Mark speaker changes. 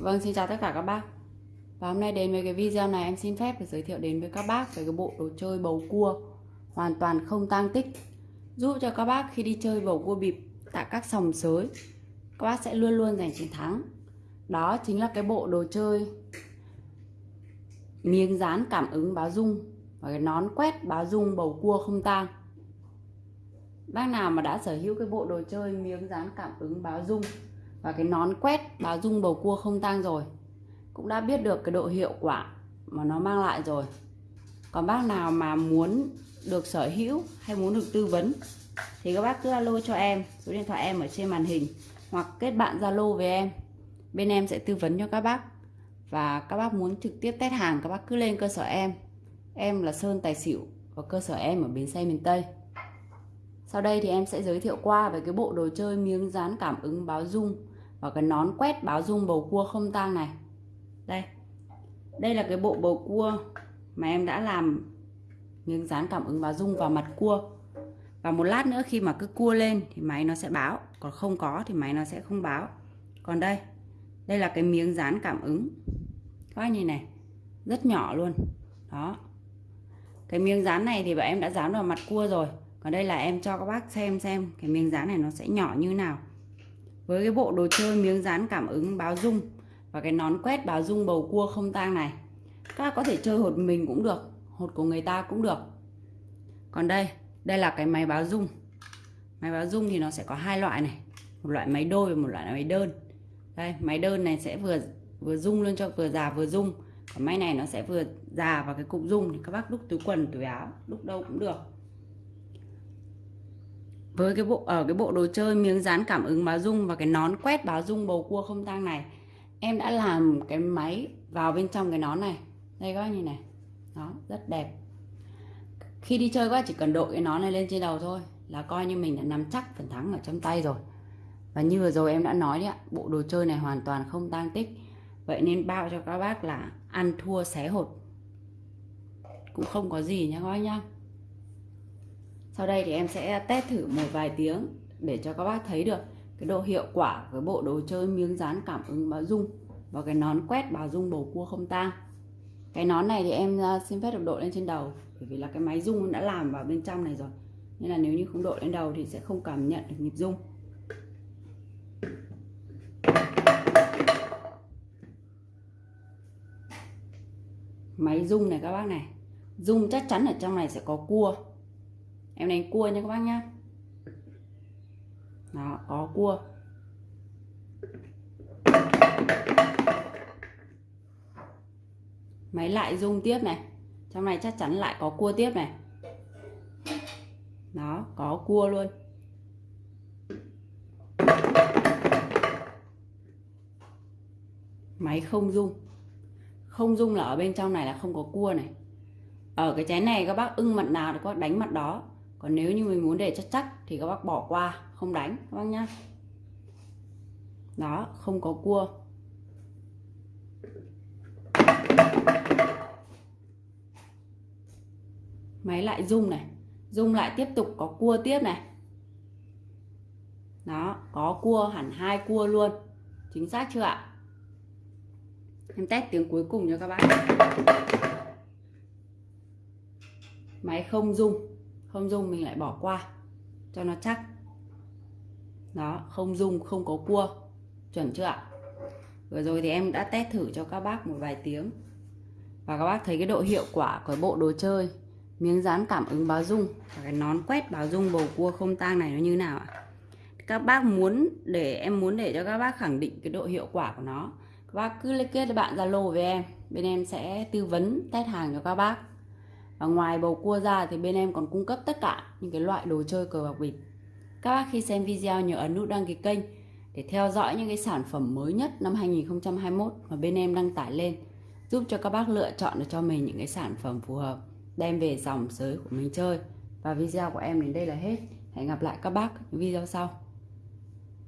Speaker 1: Vâng, xin chào tất cả các bác. Và hôm nay đến với cái video này em xin phép được giới thiệu đến với các bác về cái bộ đồ chơi bầu cua. Hoàn toàn không tang tích. Giúp cho các bác khi đi chơi bầu cua bịp tại các sòng sới các bác sẽ luôn luôn giành chiến thắng. Đó chính là cái bộ đồ chơi miếng dán cảm ứng báo dung và cái nón quét báo dung bầu cua không tang. Bác nào mà đã sở hữu cái bộ đồ chơi miếng dán cảm ứng báo dung và cái nón quét báo dung bầu cua không tang rồi. Cũng đã biết được cái độ hiệu quả mà nó mang lại rồi. Còn bác nào mà muốn được sở hữu hay muốn được tư vấn, thì các bác cứ alo cho em. Số điện thoại em ở trên màn hình. Hoặc kết bạn zalo với em. Bên em sẽ tư vấn cho các bác. Và các bác muốn trực tiếp test hàng, các bác cứ lên cơ sở em. Em là Sơn Tài Xỉu và cơ sở em ở bến xe miền Tây. Sau đây thì em sẽ giới thiệu qua về cái bộ đồ chơi miếng dán cảm ứng báo dung và cái nón quét báo dung bầu cua không tang này. Đây. Đây là cái bộ bầu cua mà em đã làm miếng dán cảm ứng báo dung vào mặt cua. Và một lát nữa khi mà cứ cua lên thì máy nó sẽ báo. Còn không có thì máy nó sẽ không báo. Còn đây. Đây là cái miếng dán cảm ứng. Các bác nhìn này. Rất nhỏ luôn. Đó. Cái miếng dán này thì bọn em đã dán vào mặt cua rồi. Còn đây là em cho các bác xem xem cái miếng dán này nó sẽ nhỏ như nào với cái bộ đồ chơi miếng dán cảm ứng báo dung và cái nón quét báo dung bầu cua không tang này, các có thể chơi hột mình cũng được, hột của người ta cũng được. Còn đây đây là cái máy báo dung. Máy báo dung thì nó sẽ có hai loại này, một loại máy đôi và một loại máy đơn. Đây, máy đơn này sẽ vừa vừa dung luôn cho, vừa già vừa dung. Còn máy này nó sẽ vừa già vào cái cục dung thì các bác đúc túi quần, túi áo, đúc đâu cũng được với cái bộ ở cái bộ đồ chơi miếng dán cảm ứng báo dung và cái nón quét báo dung bầu cua không tang này, em đã làm cái máy vào bên trong cái nón này. Đây các bác nhìn này. Đó, rất đẹp. Khi đi chơi các bác chỉ cần đội cái nón này lên trên đầu thôi là coi như mình đã nắm chắc phần thắng ở trong tay rồi. Và như vừa rồi em đã nói đấy ạ, bộ đồ chơi này hoàn toàn không tang tích. Vậy nên bao cho các bác là ăn thua xé hột. Cũng không có gì nhé các bác nhá sau đây thì em sẽ test thử một vài tiếng để cho các bác thấy được cái độ hiệu quả với bộ đồ chơi miếng dán cảm ứng báo dung và cái nón quét báo dung bầu cua không tang. Cái nón này thì em à, xin phép được đội lên trên đầu, bởi vì là cái máy dung đã làm vào bên trong này rồi. Nên là nếu như không đội lên đầu thì sẽ không cảm nhận được nhịp dung. Máy dung này các bác này. Dung chắc chắn ở trong này sẽ có cua em đánh cua nha các bác nhá. Đó, có cua. Máy lại rung tiếp này. Trong này chắc chắn lại có cua tiếp này. Đó, có cua luôn. Máy không rung không rung là ở bên trong này là không có cua này. Ở cái chén này các bác ưng mặt nào thì các bác đánh mặt đó còn nếu như mình muốn để chắc chắc thì các bác bỏ qua, không đánh, các bác nhá. Đó, không có cua. Máy lại rung này, rung lại tiếp tục có cua tiếp này. Đó, có cua, hẳn hai cua luôn. Chính xác chưa ạ? Em test tiếng cuối cùng cho các bạn máy không rung không dung mình lại bỏ qua. Cho nó chắc. Đó, không dung không có cua. Chuẩn chưa ạ? Vừa rồi thì em đã test thử cho các bác một vài tiếng. Và các bác thấy cái độ hiệu quả của bộ đồ chơi, miếng dán cảm ứng báo dung và cái nón quét báo dung bầu cua không tang này nó như nào ạ? Các bác muốn để, em muốn để cho các bác khẳng định cái độ hiệu quả của nó. Các bác cứ liên kết với bạn zalo với em. Bên em sẽ tư vấn test hàng cho các bác và ngoài bầu cua ra thì bên em còn cung cấp tất cả những cái loại đồ chơi cờ bạc bịp các bác khi xem video nhớ ấn nút đăng ký kênh để theo dõi những cái sản phẩm mới nhất năm 2021 mà bên em đăng tải lên, giúp cho các bác lựa chọn được cho mình những cái sản phẩm phù hợp, đem về dòng giới của mình chơi. Và video của em đến đây là hết. Hẹn gặp lại các bác những video sau.